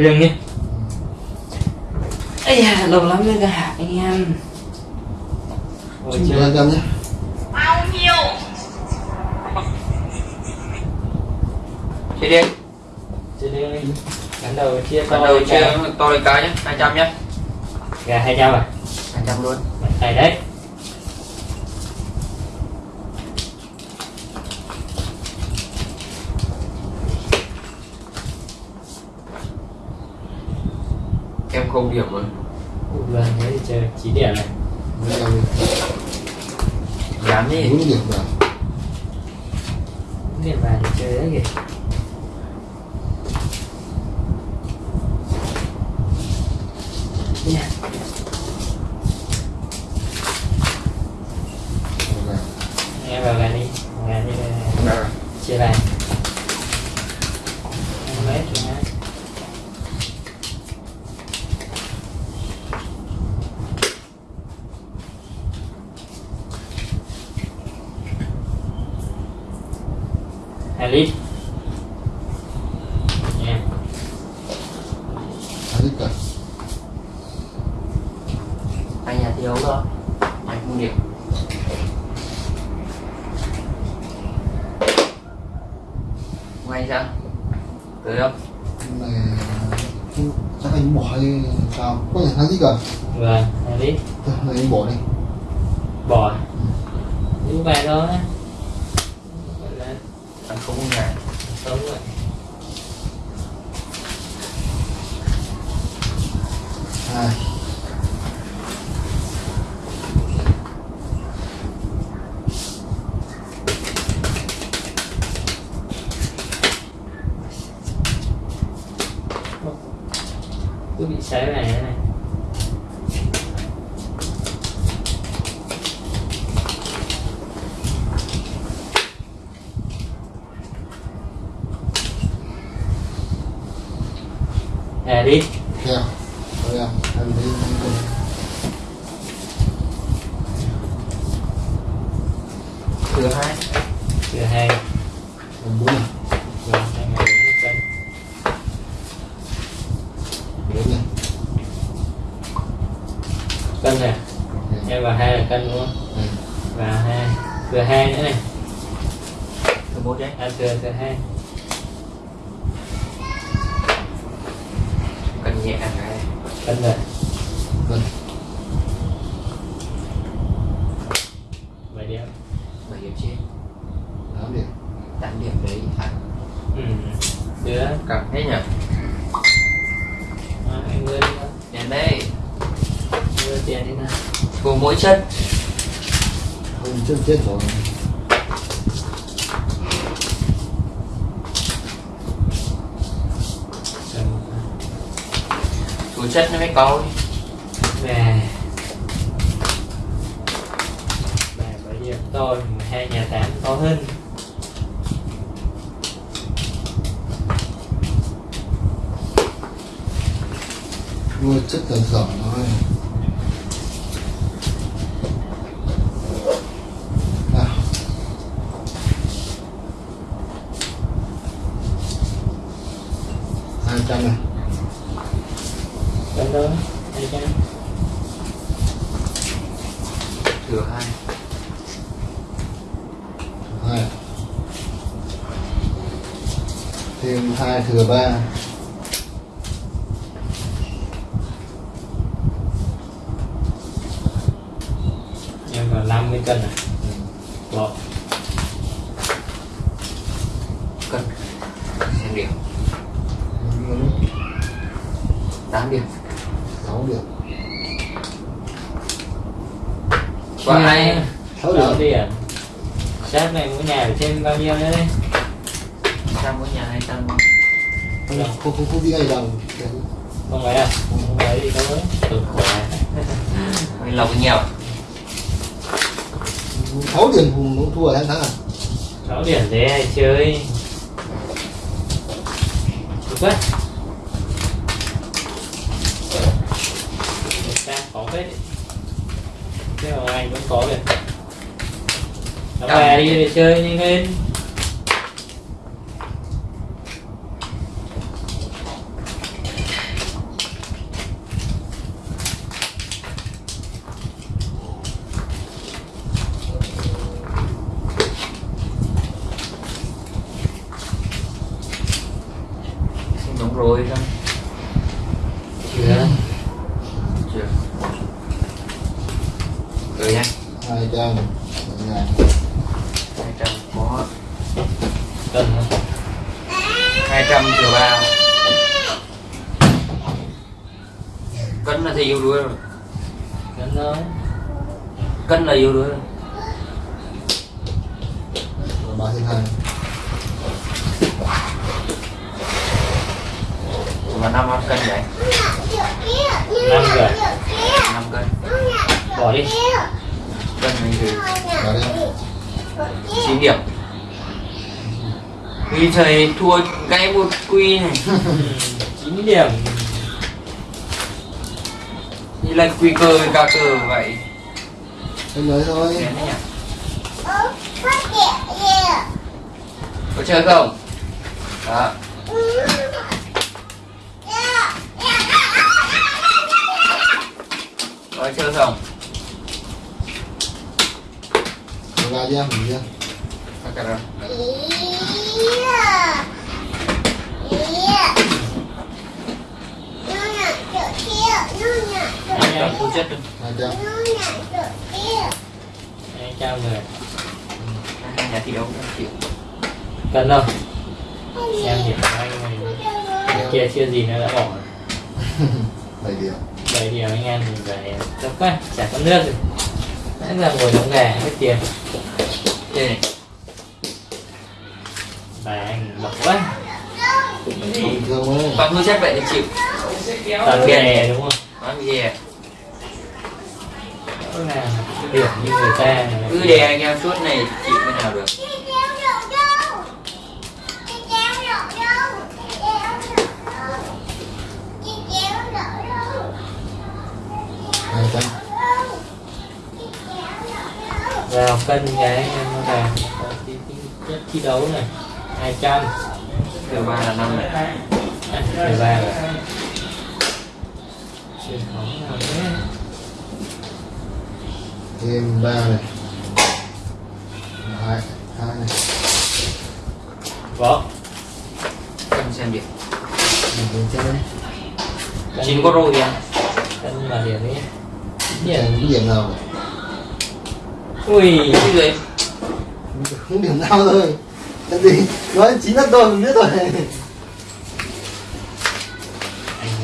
riêng nhé. Ây da, lâu lắm mới gặp anh em? Chơi hai trăm nhé. Bao nhiêu? Chia đi. Chơi đi. Đánh đầu chia to Bắt đầu chia to lên cái nhé. 200 nhé. Gà 200 à? 200 luôn. Tay đấy Em không điểm rồi Vâng, thế thì chơi 9 điểm này. Dám đi. Bốn điểm vào. Điểm vàng thì chơi đấy kìa Yeah. Rồi. Em vào gà đi Gà đi Rồi. chia vàng Em lấy cho nó lít nha. Lít cả Anh nhà thiếu rồi Anh không điểm Ngay sao? Tới không? Này chắc anh bỏ hay sao? Có thể hai lít cả vâng Thôi, này anh bỏ đi. Bò giữ vàng thôi. Gọi là Anh không có nhà. Sống vậy hai cứ bị xé này này à đi. Theo rồi em em đi Thứ hai. Từ hai. Em bốn này rồi hai ngày bốn cân bốn này cân này em vào hai là cân đúng không? Ừ. và hai. Thừa hai nữa này Thứ một đấy à thừa thừa hai Cần nhẹ cái cân rồi Vâng. bảy điểm. Bảy điểm trên. Tám điểm. 8 điểm đấy thắng ừ. Đứa Cầm hết nhỉ? À, anh thôi Đến đây. Mưa tiền đi nào. Cùng mỗi chân không chân chết rồi Chú chất nó mới có về về bởi vì tôi hai nhà tám có hơn nuôi chất là dở thôi nào hai trăm này cân đó hai trăm Thừa hai. Hai. Thêm hai thừa ba. Em vào 50 cân à? Bỏ Cân. Xem điểm. 8 điểm sáu điểm Có ai sáu sáu điểm điểm sát này mỗi nhà thêm bao nhiêu nữa đấy? Trăm mỗi nhà 200 không không không, không đi ngay đồng không phải à không phải thì thôi cực khỏe. Mình lộc nhiều. Sáu điểm hùng nó thua tháng tháng à? Sáu điểm thế hay chơi? Cực quá. Một sang cái hoàng anh vẫn có kìa. Nó về đi để chơi nhanh lên đúng rồi không chưa. Rồi nha hai trăm. Hai trăm có cân không? Hai trăm thừa ba. Cân là thì yêu đuối rồi. Cân thôi cân là yêu đuối rồi. Ba trên hai. Và năm cân vậy? Năm rồi. Năm cân bỏ đi. Thì vào đây chín điểm vì thầy thua cái một quy này. Chín điểm. Như là quy cơ với ca cơ vậy. Em lấy thôi. Đấy nhỉ có chơi không? Đó. Có chơi không rồi ra ra mình ra Có chơi không hai trăm thu chất luôn hai trăm hai trăm rồi? Hai nhà thi đấu triệu cân không xem điểm của anh. Này kia chưa gì nữa đã bỏ rồi. bảy điểm. Bảy điểm anh em thì phải tập quá chả có nước rồi nãy giờ ngồi đóng gà hết tiền. Này bạn bật quá. Bình thường mới. Bằng hư chất vậy thì chịu. Toàn nghề đúng không? Bán gì à đó là điểm như người ta. Cứ đè anh em suốt này chịu cái nào được vào cân cái anh em nó tí, chất thi đấu này hai trăm. Từ ba là năm này. Mười ba rồi truyền thống nào thế thêm ba này. Hai hai này. Có cân xem điểm mình lên chơi chín có rồi à cân mà điểm ấy. Điểm điểm nào ui. Cái gì không điểm nào thôi cái gì? Nói chín là tôi mình biết rồi.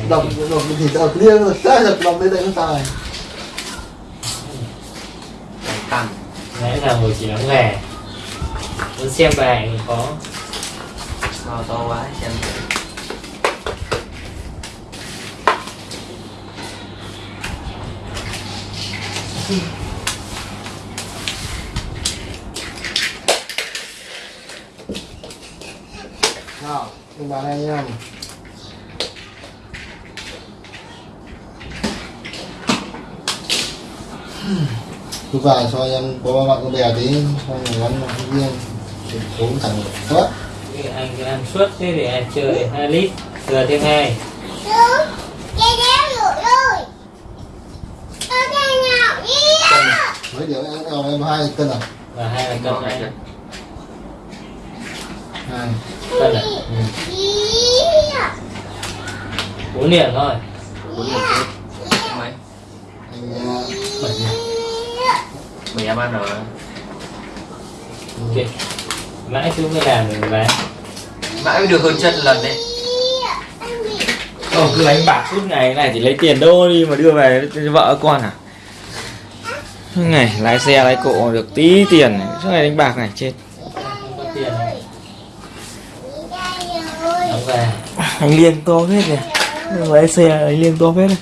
Đọc đọc thì đọc riêng rồi. Sai đọc đọc đây đây không sai Phải tăng. Nãy giờ ngồi chỉ đóng gà muốn xem bài thì có. To to quá xem thử. nào nhưng bạn anh em cứ vào cho em có bạn có bè tí cho người ăn không riêng bốn thằng tốt Cái anh cứ ăn suốt thế để anh chơi 2 lít. Thừa thêm hai. Mấy điểm em em hai cân à? Và hai là cân này này hai này bốn điểm thôi bốn điểm mấy bảy điểm em ăn rồi ok mãi chưa mới làm được bán mãi mới được hơn chân lần đấy Ồ, cứ đánh bạc suốt ngày này thì lấy tiền đô đi mà đưa về cho vợ con à ngày lái xe lái cộ được tí tiền suốt ngày đánh bạc này chết không có tiền này gà anh liêng to hết này lái xe anh liêng to hết này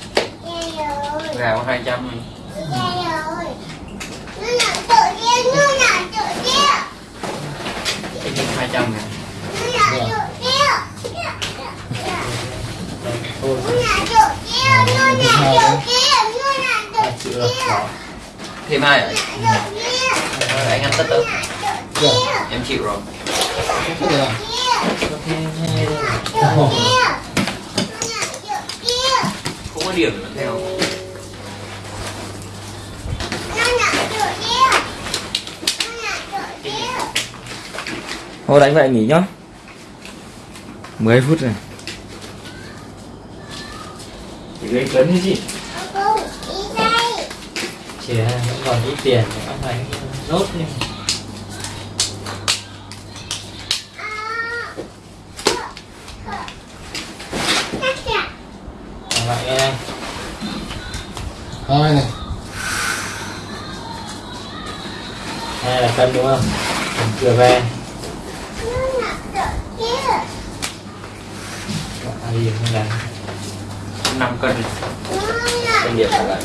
gà có hai trăm hai rồi thêm hai Ờ, anh ăn tất đâu được em chịu rồi không có điểm nữa theo. Thôi đánh vậy nghỉ nhá. 10 phút rồi. Chỉ gây cấn thế gì chỉ là vẫn còn ít tiền nữa anh nốt đi Còn lại nghe đây hai này đây là cân đúng không mình vừa về à, gì không làm 5 cân Cân điểm là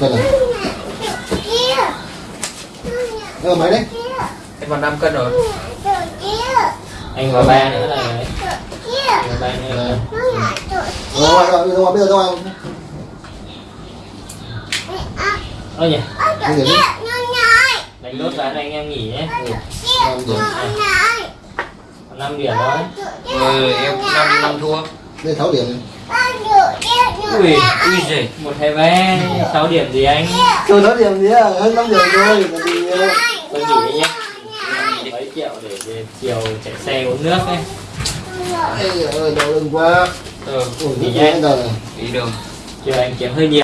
cân này ờ mấy đấy Em còn 5 cân rồi anh vào ba nữa là đấy vào ba nữa là rồi ra ngoài bây giờ ra ơ nhỉ cái gì đấy đánh nốt ván anh em nghỉ nhé. Làm điểm Còn 5 điểm thôi Ừ em 5 năm thua. Đây tháo điểm. Ui ui giời. Một hai ba sáu điểm gì anh? Chưa tháo điểm gì à? Hơn năm điểm rồi còn gì nữa tôi nghỉ nhé mấy triệu để về chiều chạy xe uống nước ấy Ê ơi đau lưng quá. Ừ nhé. giờ này đi đường. Chiều anh kiếm hơi nhiều